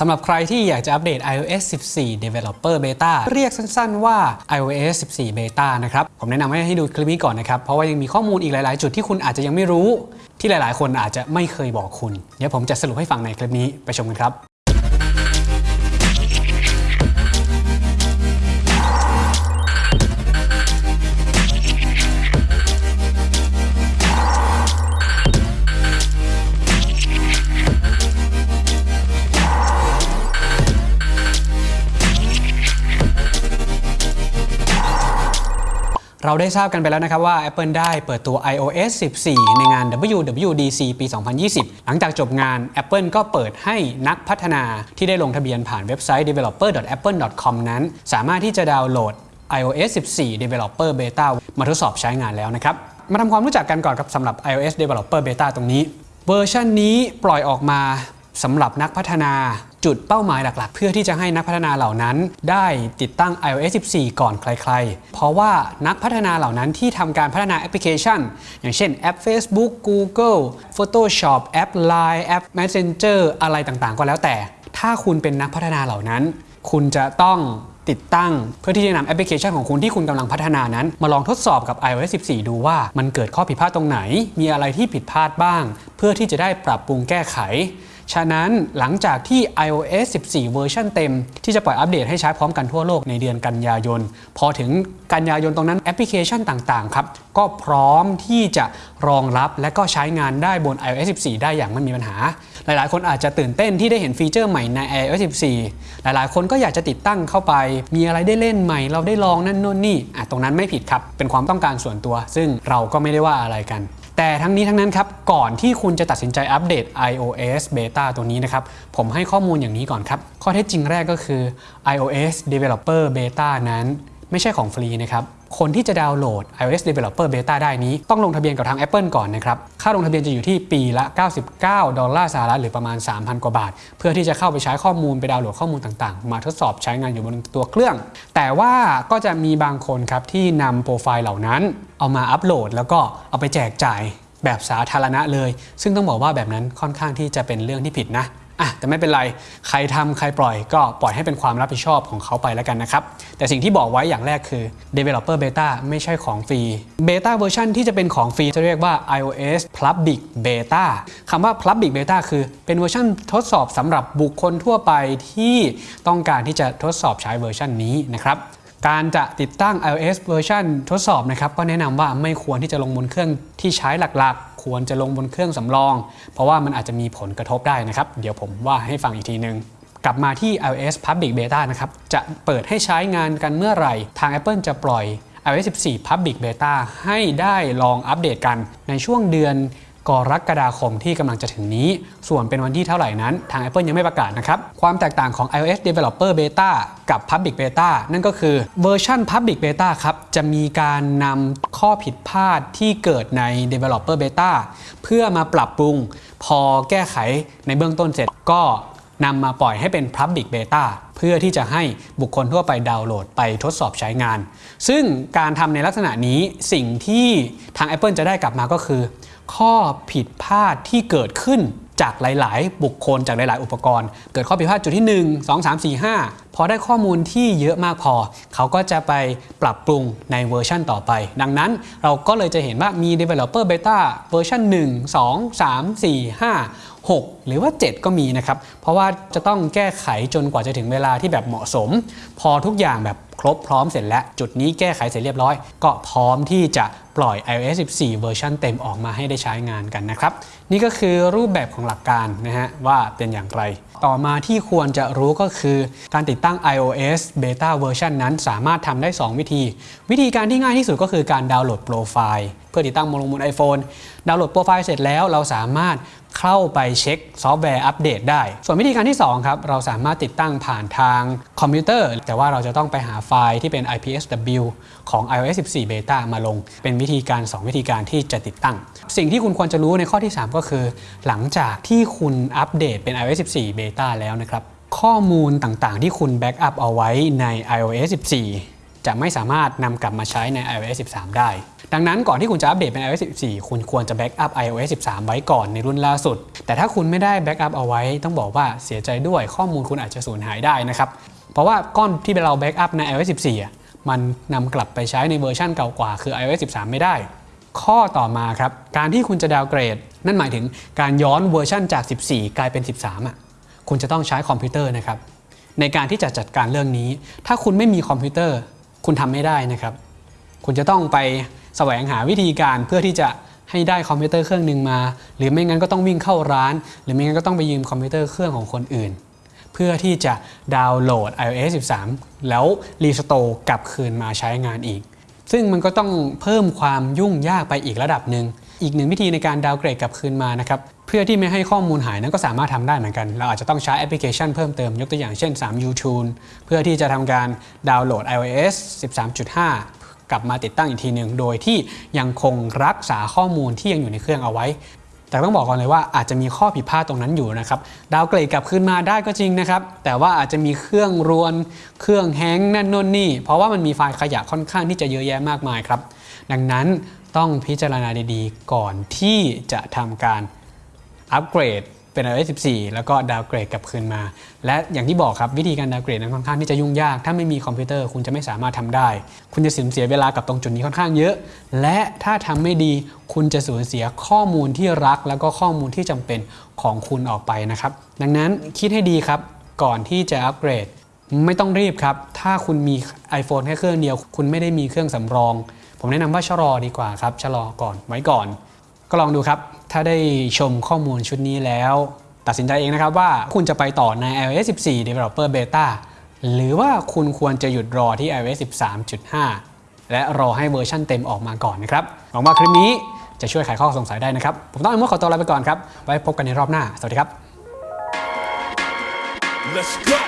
สำหรับใครที่อยากจะอัปเดต iOS 14 Developer Beta เรียกสั้นๆว่า iOS 14 Beta นะครับ ผมแนะนำให้ให้ดูคลิปนี้ก่อนนะครับ เพราะว่ายังมีข้อมูลอีกหลาย ๆ จุดที่คุณอาจจะยังไม่รู้ ที่หลาย ๆ คนอาจจะไม่เคยบอกคุณ เดี๋ยวผมจะสรุปให้ฟังในคลิปนี้ไปชมกันครับ เราได้ทราบกันไปแล้วนะครับว่า Apple ได้เปิดตัว iOS 14 ในงาน WWDC ปี 2020 หลังจากจบงาน Apple ก็เปิดให้นักพัฒนาที่ได้ลงทะเบียนผ่านเว็บไซต์ developer.apple.com นั้น สามารถที่จะดาวน์โหลด iOS 14 Developer Beta มาทดสอบใช้งานแล้วนะครับ มาทำความรู้จักกันก่อนครับสำหรับ iOS Developer Beta ตรงนี้ เวอร์ชันนี้ปล่อยออกมาสำหรับนักพัฒนา จุดเป้าหมายหลักๆ เพื่อที่จะให้นักพัฒนาเหล่านั้นได้ติดตั้ง iOS 14 ก่อนใคร ๆ เพราะว่านักพัฒนาเหล่านั้นที่ทำการพัฒนาแอปพลิเคชัน อย่างเช่นแอป Facebook Google Photoshop แอป Line แอป Messenger อะไรต่างๆ ก็แล้วแต่ ถ้าคุณเป็นนักพัฒนาเหล่านั้น คุณจะต้องติดตั้งเพื่อที่จะนำแอปพลิเคชันของคุณที่คุณกำลังพัฒนานั้น มาลองทดสอบกับ iOS 14 ดูว่ามันเกิดข้อผิดพลาดตรงไหน มีอะไรที่ผิดพลาดบ้าง เพื่อที่จะได้ปรับปรุงแก้ไข ฉะนั้นหลังจากที่ iOS 14 เวอร์ชันเต็ม ที่จะปล่อยอัปเดตให้ใช้พร้อมกันทั่วโลกในเดือนกันยายน พอถึงกันยายนตรงนั้นแอปพลิเคชันต่างๆครับก็พร้อมที่จะรองรับและก็ใช้งานได้บน iOS 14 ได้อย่างไม่มีปัญหา หลายๆ คนอาจจะตื่นเต้นที่ได้เห็นฟีเจอร์ใหม่ใน iOS 14 หลายๆ คนก็อยากจะติดตั้งเข้าไป มีอะไรได้เล่นใหม่ เราได้ลองนั่นนู่นนี่อะตรงนั้นไม่ผิดครับ เป็นความต้องการส่วนตัว ซึ่งเราก็ไม่ได้ว่าอะไรกัน แต่ทั้งนี้ทั้งนั้นครับ ก่อนที่คุณจะตัดสินใจอัปเดต iOS Beta ตัวนี้นะครับ ผมให้ข้อมูลอย่างนี้ก่อนครับ ข้อเท็จจริงแรกก็คือ iOS Developer Beta นั้น ไม่ใช่ของฟรีนะครับ คนที่จะดาวน์โหลด iOS Developer Beta ได้นี้ต้องลงทะเบียนกับทาง Apple ก่อนนะครับ ค่าลงทะเบียนจะอยู่ที่ปีละ 99 ดอลลาร์สหรัฐหรือประมาณ 3,000 กว่าบาท เพื่อที่จะเข้าไปใช้ข้อมูลไปดาวน์โหลดข้อมูลต่างๆ มาทดสอบใช้งานอยู่บนตัวเครื่อง แต่ว่าก็จะมีบางคนครับที่นำโปรไฟล์เหล่านั้น เอามาอัปโหลด แล้วก็เอาไปแจกจ่ายแบบสาธารณะเลย ซึ่งต้องบอกว่าแบบนั้นค่อนข้างที่จะเป็นเรื่องที่ผิดนะ อะแต่ไม่เป็นไรใครทำใครปล่อยก็ปล่อยให้เป็นความรับผิดชอบของเขาไปแล้วกันนะครับ แต่สิ่งที่บอกไว้อย่างแรกคือ Developer Beta ไม่ใช่ของฟรี Beta เวอร์ชันที่จะเป็นของฟรีจะเรียกว่า iOS Public Beta คำว่า Public Beta คือเป็นเวอร์ชันทดสอบสำหรับบุคคลทั่วไปที่ต้องการที่จะทดสอบใช้เวอร์ชันนี้นะครับการจะติดตั้ง iOS เวอร์ชันทดสอบนะครับก็แนะนำว่าไม่ควรที่จะลงบนเครื่องที่ใช้หลักๆควรจะลงบนเครื่องสำรอง เพราะว่ามันอาจจะมีผลกระทบได้นะครับ เดี๋ยวผมว่าให้ฟังอีกทีนึงกลับมาที่ iOS Public Beta นะครับ จะเปิดให้ใช้งานกันเมื่อไหร่ ทาง Apple จะปล่อย iOS 14 Public Beta ให้ได้ลองอัปเดตกันในช่วงเดือน กรกฎาคมที่กำลังจะถึงนี้ ส่วนเป็นวันที่เท่าไหร่นั้น ทาง Apple ยังไม่ประกาศนะครับ ความแตกต่างของ iOS Developer Beta กับ Public Beta นั่นก็คือเวอร์ชัน Public Beta ครับ จะมีการนำข้อผิดพลาดที่เกิดใน Developer Beta เพื่อมาปรับปรุง พอแก้ไขในเบื้องต้นเสร็จก็นำมาปล่อยให้เป็น Public Beta เพื่อที่จะให้บุคคลทั่วไปดาวน์โหลดไปทดสอบใช้งาน ซึ่งการทำในลักษณะนี้สิ่งที่ทาง Apple จะได้กลับมาก็คือ ข้อผิดพลาดที่เกิดขึ้นจากหลาย ๆ บุคคลจากหลาย ๆ อุปกรณ์ เกิดข้อผิดพลาดจุดที่ 1 2 3 4 5 พอได้ข้อมูลที่เยอะมากพอ เขาก็จะไปปรับปรุงในเวอร์ชั่นต่อไป ดังนั้นเราก็เลยจะเห็นว่ามี Developer Beta เวอร์ชัน1 2 3 4 5 6 หรือว่า 7 ก็มีนะครับ เพราะว่าจะต้องแก้ไขจนกว่าจะถึงเวลาที่แบบเหมาะสม พอทุกอย่างแบบ ครบพร้อมเสร็จแล้ว จุดนี้แก้ไขเสร็จเรียบร้อย ก็พร้อมที่จะปล่อย iOS 14 เวอร์ชันเต็มออกมาให้ได้ใช้งานกันนะครับ นี่ก็คือรูปแบบของหลักการนะฮะว่าเป็นอย่างไร ต่อมาที่ควรจะรู้ก็คือการติดตั้ง iOS Beta เวอร์ชันนั้นสามารถทำได้ 2 วิธี วิธีการที่ง่ายที่สุดก็คือการดาวน์โหลดโปรไฟล์เพื่อติดตั้งบนลงบน iPhone ดาวน์โหลดโปรไฟล์เสร็จแล้วเราสามารถเข้าไปเช็คซอฟต์แวร์อัปเดตได้ ส่วนวิธีการที่2ครับเราสามารถติดตั้งผ่านทางคอมพิวเตอร์ แต่ว่าเราจะต้องไปหาไฟล์ที่เป็น IPSW ของ iOS 14 Beta มาลง เป็นวิธีการ 2 วิธีการที่จะติดตั้ง สิ่งที่คุณควรจะรู้ในข้อที่ 3 ก็คือ หลังจากที่คุณอัปเดตเป็น iOS 14 Beta แล้วนะครับ ข้อมูลต่างๆ ที่คุณ backup เอาไว้ใน iOS 14 จะไม่สามารถนำกลับมาใช้ใน iOS 13 ได้ดังนั้นก่อนที่คุณจะอัปเดตเป็น iOS 14 คุณควรจะ backup iOS 13 ไว้ก่อนในรุ่นล่าสุด แต่ถ้าคุณไม่ได้ backup เอาไว้ ต้องบอกว่าเสียใจด้วยข้อมูลคุณอาจจะสูญหายได้นะครับ เพราะว่าก้อนที่เรา backup ใน iOS 14อะมันนำกลับไปใช้ในเวอร์ชันเก่ากว่า คือ iOS 13 ไม่ได้ ข้อต่อมาครับ การที่คุณจะ downgrade นั่นหมายถึงการย้อนเวอร์ชันจาก 14 กลายเป็น 13อะคุณจะต้องใช้คอมพิวเตอร์นะครับในการที่จะจัดการเรื่องนี้ ถ้าคุณไม่มีคอมพิวเตอร์ คุณทำไม่ได้นะครับ คุณจะต้องไปแสวงหาวิธีการเพื่อที่จะให้ได้คอมพิวเตอร์เครื่องหนึ่งมา หรือไม่งั้นก็ต้องวิ่งเข้าร้าน หรือไม่งั้นก็ต้องไปยืมคอมพิวเตอร์เครื่องของคนอื่น เพื่อที่จะดาวน์โหลด iOS 13 แล้ว restore กลับคืนมาใช้งานอีก ซึ่งมันก็ต้องเพิ่มความยุ่งยากไปอีกระดับหนึ่งอีกหนึ่งวิธีในการ downgrade กลับคืนมานะครับเพื่อที่ไม่ให้ข้อมูลหายนั้นก็สามารถทำได้เหมือนกัน เราอาจจะต้องใช้แอปพลิเคชันเพิ่มเติมยกตัวอย่างเช่น 3 YouTube เพื่อที่จะทำการดาวน์โหลด iOS 13.5 กลับมาติดตั้งอีกทีหนึ่งโดยที่ยังคงรักษาข้อมูลที่ยังอยู่ในเครื่องเอาไว้ แต่ต้องบอกก่อนเลยว่าอาจจะมีข้อผิดพลาดตรงนั้นอยู่นะครับ downgrade กลับขึ้นมาได้ก็จริงนะครับ แต่ว่าอาจจะมีเครื่องรวน เครื่อง hang นั่นนู่นนี่ เพราะว่ามันมีไฟล์ขยะค่อนข้างที่จะเยอะแยะมากมายครับ ดังนั้นต้องพิจารณาดีๆ ก่อนที่จะทำการอัปเกรด เป็น iOS 14 แล้วก็ downgrade กลับคืนมา และอย่างที่บอกครับวิธีการ downgrade นั้นค่อนข้างที่จะยุ่งยาก ถ้าไม่มีคอมพิวเตอร์คุณจะไม่สามารถทำได้ คุณจะสูญเสียเวลากับตรงจุดนี้ค่อนข้างเยอะ และถ้าทำไม่ดีคุณจะสูญเสียข้อมูลที่รัก แล้วก็ข้อมูลที่จำเป็นของคุณออกไปนะครับ ดังนั้นคิดให้ดีครับก่อนที่จะอัปเกรดไม่ต้องรีบครับ ถ้าคุณมี iPhone แค่เครื่องเดียว คุณไม่ได้มีเครื่องสำรอง ผมแนะนำว่าชะลอดีกว่าครับ ชะลอก่อนไว้ก่อน ก็ลองดูครับ ถ้าได้ชมข้อมูลชุดนี้แล้ว ตัดสินใจเองนะครับว่าคุณจะไปต่อใน iOS 14 Developer Beta หรือว่าคุณควรจะหยุดรอที่ iOS 13.5 และรอให้เวอร์ชั่นเต็มออกมาก่อนนะครับ หวังว่าคลิปนี้จะช่วยไขข้อสงสัยได้นะครับ ผมต้องไอ้มขอตัวลาไปก่อนครับ ไว้พบกันในรอบหน้า สวัสดีครับ Let's go.